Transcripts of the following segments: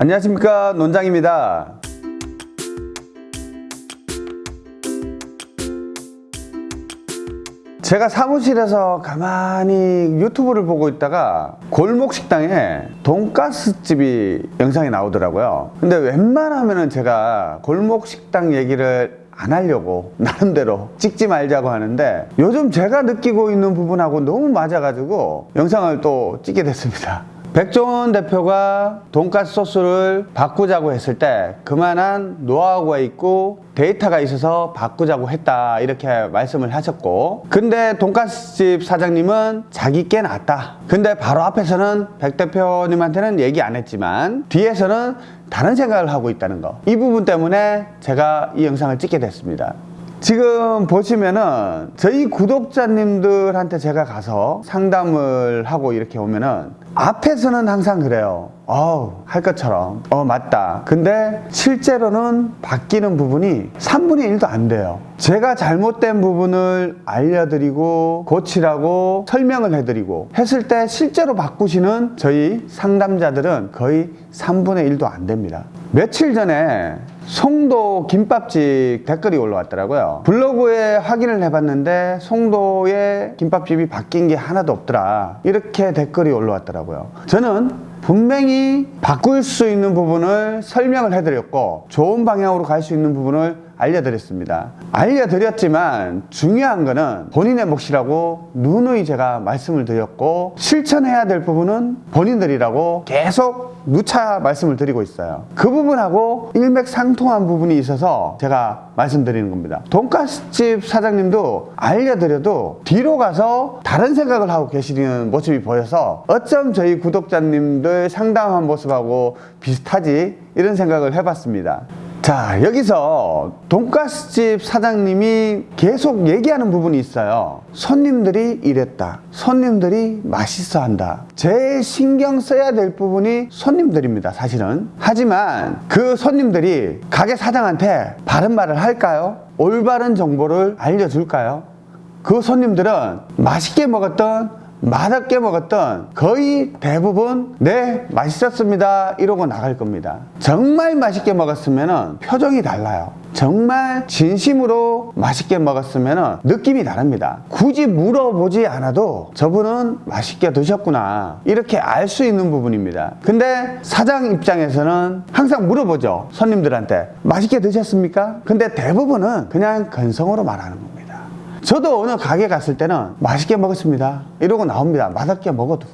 안녕하십니까 논장입니다. 제가 사무실에서 가만히 유튜브를 보고 있다가 골목 식당에 돈가스 집이 영상이 나오더라고요. 근데 웬만하면 제가 골목 식당 얘기를 안 하려고 나름대로 찍지 말자고 하는데 요즘 제가 느끼고 있는 부분하고 너무 맞아가지고 영상을 또 찍게 됐습니다 백종원 대표가 돈가스 소스를 바꾸자고 했을 때 그만한 노하우가 있고 데이터가 있어서 바꾸자고 했다 이렇게 말씀을 하셨고. 근데 돈가스집 사장님은 자기 께 낫다. 근데 바로 앞에서는 백 대표님한테는 얘기 안 했지만 뒤에서는 다른 생각을 하고 있다는 거. 이 부분 때문에 제가 이 영상을 찍게 됐습니다 지금 보시면은 저희 구독자님들한테 제가 가서 상담을 하고 이렇게 오면은 앞에서는 항상 그래요. 어우 할 것처럼. 어 맞다. 근데 실제로는 바뀌는 부분이 3분의 1도 안 돼요. 제가 잘못된 부분을 알려드리고 고치라고 설명을 해드리고 했을 때 실제로 바꾸시는 저희 상담자들은 거의 3분의 1도 안 됩니다. 며칠 전에 송도 김밥집 댓글이 올라왔더라고요. 블로그에 확인을 해봤는데 송도에 김밥집이 바뀐 게 하나도 없더라. 이렇게 댓글이 올라왔더라고요. 저는 분명히 바꿀 수 있는 부분을 설명을 해드렸고 좋은 방향으로 갈 수 있는 부분을 알려드렸습니다. 알려드렸지만 중요한 거는 본인의 몫이라고 누누이 제가 말씀을 드렸고 실천해야 될 부분은 본인들이라고 계속 누차 말씀을 드리고 있어요. 그 부분하고 일맥상 통한 부분이 있어서 제가 말씀드리는 겁니다. 돈가스집 사장님도 알려드려도 뒤로 가서 다른 생각을 하고 계시는 모습이 보여서 어쩜 저희 구독자님들 상담한 모습하고 비슷하지? 이런 생각을 해봤습니다 자 여기서 돈가스집 사장님이 계속 얘기하는 부분이 있어요 손님들이 이랬다 손님들이 맛있어 한다 제일 신경 써야 될 부분이 손님들입니다 사실은 하지만 그 손님들이 가게 사장한테 바른 말을 할까요? 올바른 정보를 알려줄까요? 그 손님들은 맛있게 먹었던 맛없게 먹었던 거의 대부분 네 맛있었습니다. 이러고 나갈 겁니다. 정말 맛있게 먹었으면 표정이 달라요. 정말 진심으로 맛있게 먹었으면 느낌이 다릅니다. 굳이 물어보지 않아도 저분은 맛있게 드셨구나. 이렇게 알 수 있는 부분입니다. 근데 사장 입장에서는 항상 물어보죠. 손님들한테. 맛있게 드셨습니까? 근데 대부분은 그냥 건성으로 말하는 겁니다 저도 어느 가게 갔을 때는 맛있게 먹었습니다. 이러고 나옵니다. 맛없게 먹어도.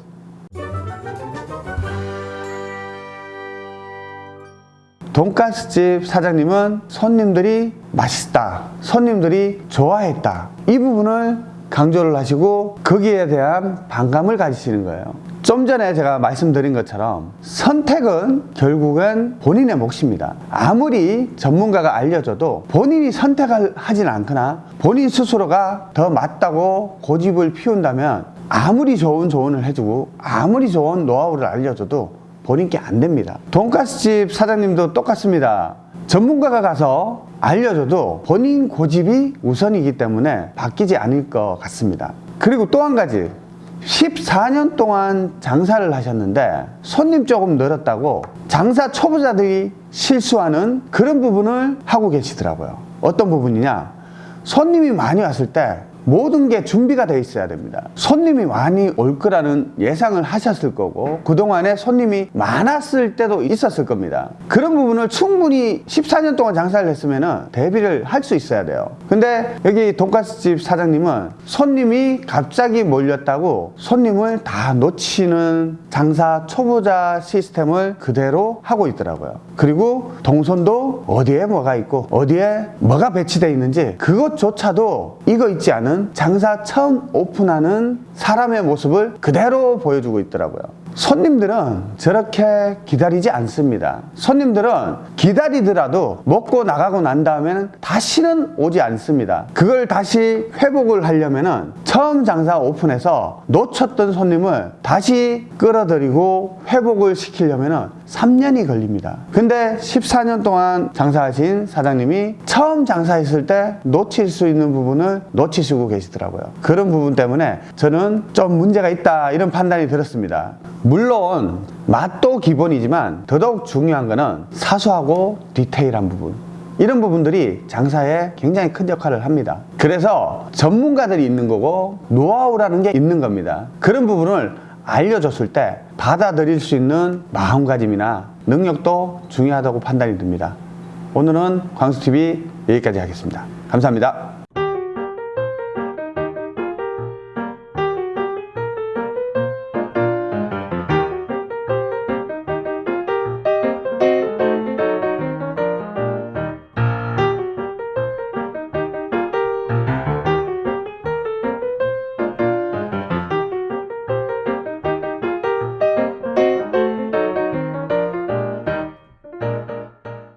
돈가스집 사장님은 손님들이 맛있다. 손님들이 좋아했다. 이 부분을 강조를 하시고 거기에 대한 반감을 가지시는 거예요. 좀 전에 제가 말씀드린 것처럼 선택은 결국은 본인의 몫입니다. 아무리 전문가가 알려줘도 본인이 선택을 하진 않거나 본인 스스로가 더 맞다고 고집을 피운다면 아무리 좋은 조언을 해주고 아무리 좋은 노하우를 알려줘도 본인께 안 됩니다. 돈가스집 사장님도 똑같습니다 전문가가 가서 알려줘도 본인 고집이 우선이기 때문에 바뀌지 않을 것 같습니다. 그리고 또 한 가지 14년 동안 장사를 하셨는데 손님 조금 늘었다고 장사 초보자들이 실수하는 그런 부분을 하고 계시더라고요. 어떤 부분이냐? 손님이 많이 왔을 때 모든 게 준비가 되어 있어야 됩니다. 손님이 많이 올 거라는 예상을 하셨을 거고 그동안에 손님이 많았을 때도 있었을 겁니다. 그런 부분을 충분히 14년 동안 장사를 했으면 대비를 할 수 있어야 돼요. 근데 여기 돈가스집 사장님은 손님이 갑자기 몰렸다고 손님을 다 놓치는 장사 초보자 시스템을 그대로 하고 있더라고요. 그리고 동선도 어디에 뭐가 있고 어디에 뭐가 배치되어 있는지 그것조차도 이거 있지 않은 장사 처음 오픈하는 사람의 모습을 그대로 보여주고 있더라고요 손님들은 저렇게 기다리지 않습니다. 손님들은 기다리더라도 먹고 나가고 난 다음에는 다시는 오지 않습니다. 그걸 다시 회복을 하려면 처음 장사 오픈해서 놓쳤던 손님을 다시 끌어들이고 회복을 시키려면 3년이 걸립니다. 근데 14년 동안 장사하신 사장님이 처음 장사했을 때 놓칠 수 있는 부분을 놓치시고 계시더라고요. 그런 부분 때문에 저는 좀 문제가 있다 이런 판단이 들었습니다 물론 맛도 기본이지만 더더욱 중요한 거는 사소하고 디테일한 부분. 이런 부분들이 장사에 굉장히 큰 역할을 합니다. 그래서 전문가들이 있는 거고 노하우라는 게 있는 겁니다. 그런 부분을 알려줬을 때 받아들일 수 있는 마음가짐이나 능력도 중요하다고 판단이 듭니다. 오늘은 광수TV 여기까지 하겠습니다. 감사합니다